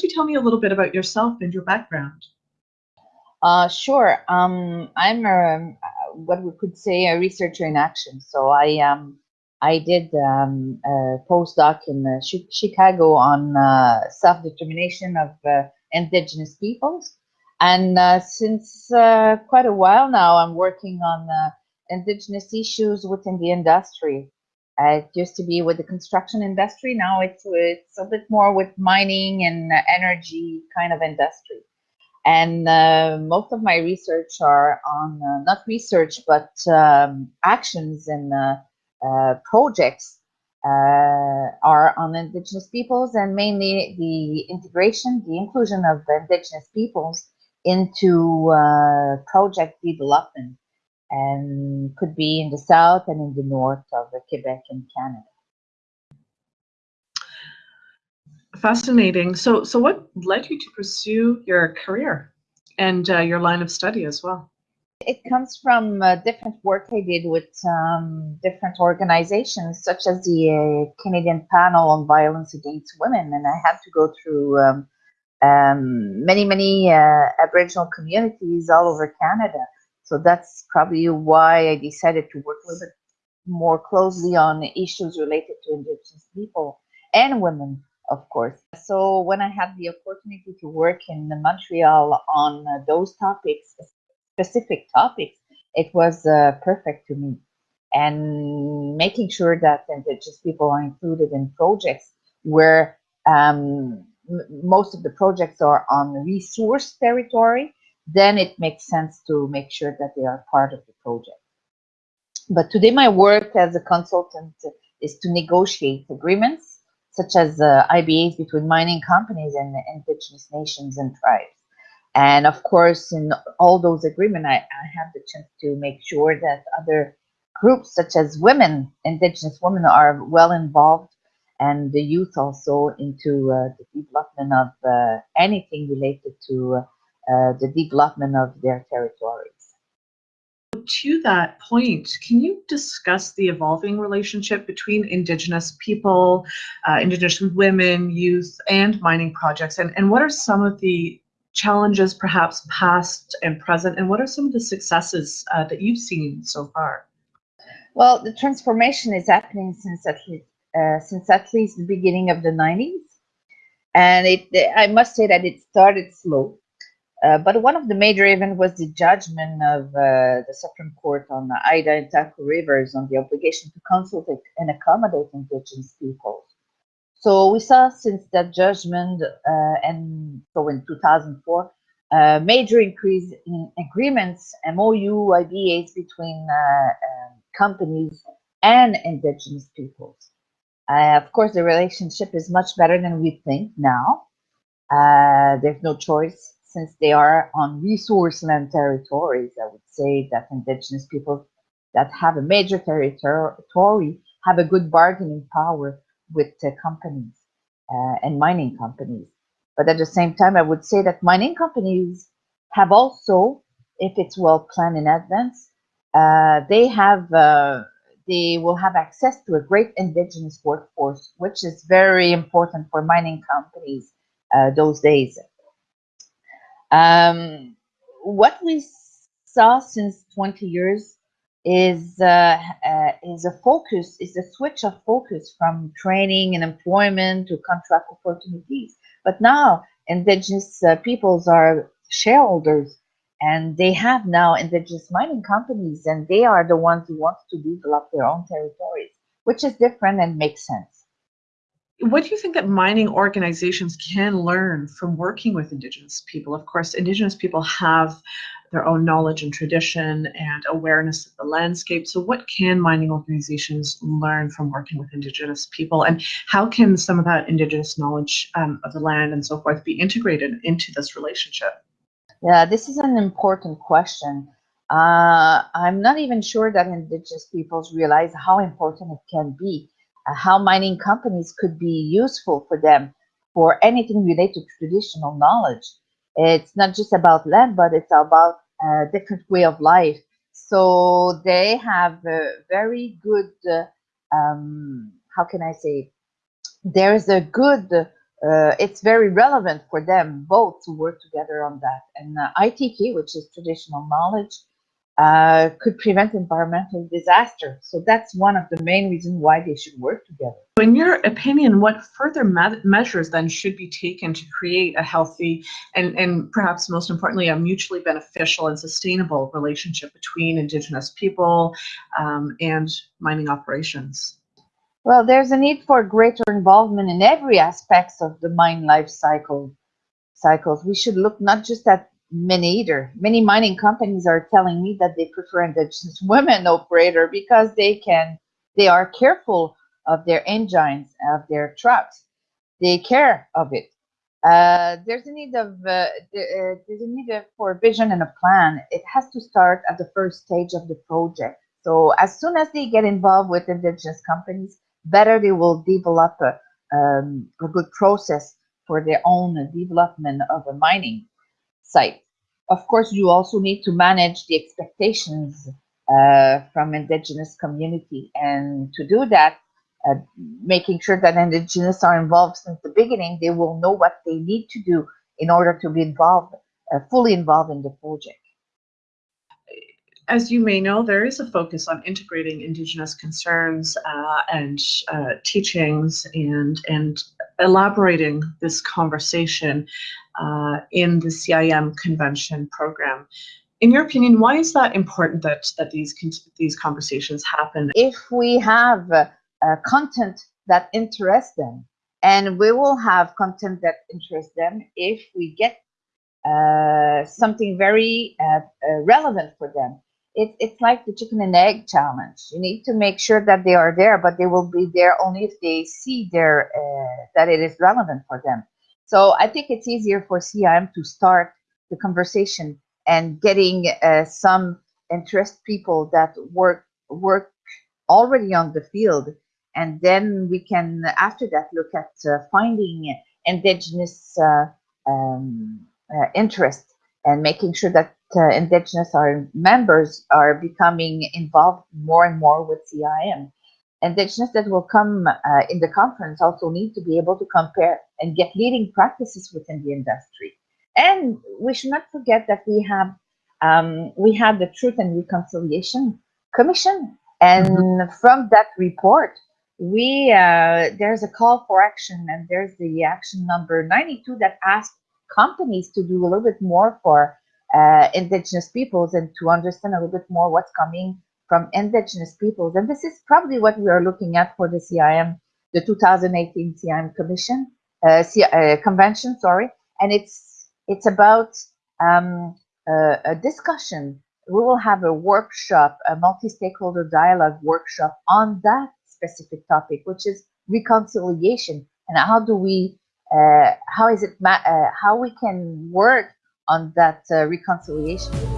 don't you tell me a little bit about yourself and your background? Uh, sure. Um, I'm a, what we could say a researcher in action. So I um, I did um, a postdoc in uh, Chicago on uh, self-determination of uh, indigenous peoples. And uh, since uh, quite a while now, I'm working on uh, indigenous issues within the industry. It used to be with the construction industry. Now it's, it's a bit more with mining and energy kind of industry. And most of my research are on, not research, but um, actions and uh, projects uh, are on indigenous peoples and mainly the integration, the inclusion of indigenous peoples into uh, project development and could be in the south and in the north of Quebec and Canada. Fascinating. So, so what led you to pursue your career and uh, your line of study as well? It comes from uh, different work I did with um, different organizations, such as the uh, Canadian Panel on Violence Against Women, and I had to go through um, um, many, many uh, Aboriginal communities all over Canada. So that's probably why I decided to work a little bit more closely on issues related to Indigenous people and women, of course. So when I had the opportunity to work in Montreal on those topics, specific topics, it was uh, perfect to me. And making sure that indigenous people are included in projects where um, most of the projects are on resource territory, then it makes sense to make sure that they are part of the project. But today my work as a consultant is to negotiate agreements such as uh, IBAs between mining companies and indigenous nations and tribes. And of course, in all those agreements, I, I have the chance to make sure that other groups such as women, indigenous women are well involved and the youth also into uh, the development of uh, anything related to uh, the development of their territories. To that point, can you discuss the evolving relationship between Indigenous people, uh, Indigenous women, youth, and mining projects? And, and what are some of the challenges, perhaps past and present, and what are some of the successes uh, that you've seen so far? Well, the transformation is happening since at least uh, since at least the beginning of the 90s, and it I must say that it started slow. Uh, but one of the major events was the judgment of uh, the Supreme Court on the Haida and Taku rivers on the obligation to consult and accommodate indigenous peoples. So we saw since that judgment, uh, and so in 2004, uh, major increase in agreements, MOU, IBAs between uh, um, companies and indigenous peoples. Uh, of course, the relationship is much better than we think now. There's no choice since they are on resource land territories. I would say that indigenous people that have a major territory have a good bargaining power with uh, companies uh, and mining companies. But at the same time, I would say that mining companies have also, if it's well planned in advance, uh, they have uh, they will have access to a great indigenous workforce, which is very important for mining companies uh, those days. Um, what we saw since 20 years is uh, uh, is a focus is a switch of focus from training and employment to contract opportunities. But now indigenous uh, peoples are shareholders and they have now indigenous mining companies and they are the ones who want to develop their own territories which is different and makes sense what do you think that mining organizations can learn from working with indigenous people of course indigenous people have their own knowledge and tradition and awareness of the landscape. So, what can mining organizations learn from working with Indigenous people, and how can some of that Indigenous knowledge um, of the land and so forth be integrated into this relationship? Yeah, this is an important question. Uh, I'm not even sure that Indigenous peoples realize how important it can be, how mining companies could be useful for them for anything related to traditional knowledge. It's not just about land, but it's about a different way of life. So they have a very good, uh, um, how can I say, there is a good uh, it's very relevant for them both to work together on that. And uh, ITK, which is traditional knowledge, uh, could prevent environmental disaster. So that's one of the main reasons why they should work together. In your opinion, what further me measures then should be taken to create a healthy and, and perhaps most importantly, a mutually beneficial and sustainable relationship between Indigenous people um, and mining operations? Well, there's a need for greater involvement in every aspects of the mine life cycle cycles. We should look not just at men either. Many mining companies are telling me that they prefer indigenous women operator because they can, they are careful of their engines, of their trucks. They care of it. Uh, there's a need of uh, uh, there's a need for a vision and a plan. It has to start at the first stage of the project. So as soon as they get involved with indigenous companies, better they will develop a, um, a good process for their own development of a mining site. Of course, you also need to manage the expectations uh, from indigenous community. And to do that, uh, making sure that indigenous are involved since the beginning, they will know what they need to do in order to be involved, uh, fully involved in the project. As you may know, there is a focus on integrating Indigenous concerns uh, and uh, teachings and, and elaborating this conversation uh, in the CIM convention program. In your opinion, why is that important that, that these, these conversations happen? If we have uh, content that interests them, and we will have content that interests them if we get uh, something very uh, uh, relevant for them. It, it's like the chicken and egg challenge. You need to make sure that they are there, but they will be there only if they see their, uh, that it is relevant for them. So I think it's easier for CIM to start the conversation and getting uh, some interest people that work work already on the field, and then we can after that look at uh, finding indigenous uh, um, uh, interest and making sure that uh, indigenous our members are becoming involved more and more with CIM indigenous that will come uh, in the conference also need to be able to compare and get leading practices within the industry. And we should not forget that we have um, we have the Truth and Reconciliation Commission, and mm-hmm. from that report, we uh, there's a call for action, and there's the action number 92 that asks companies to do a little bit more for uh, indigenous peoples and to understand a little bit more what's coming from indigenous peoples. And this is probably what we are looking at for the CIM, the 2018 CIM Commission, uh, C uh, Convention, sorry. And it's, it's about um, a discussion. We will have a workshop, a multi-stakeholder dialogue workshop on that specific topic, which is reconciliation. And how do we, uh, how is it, uh, how we can work on that uh, reconciliation.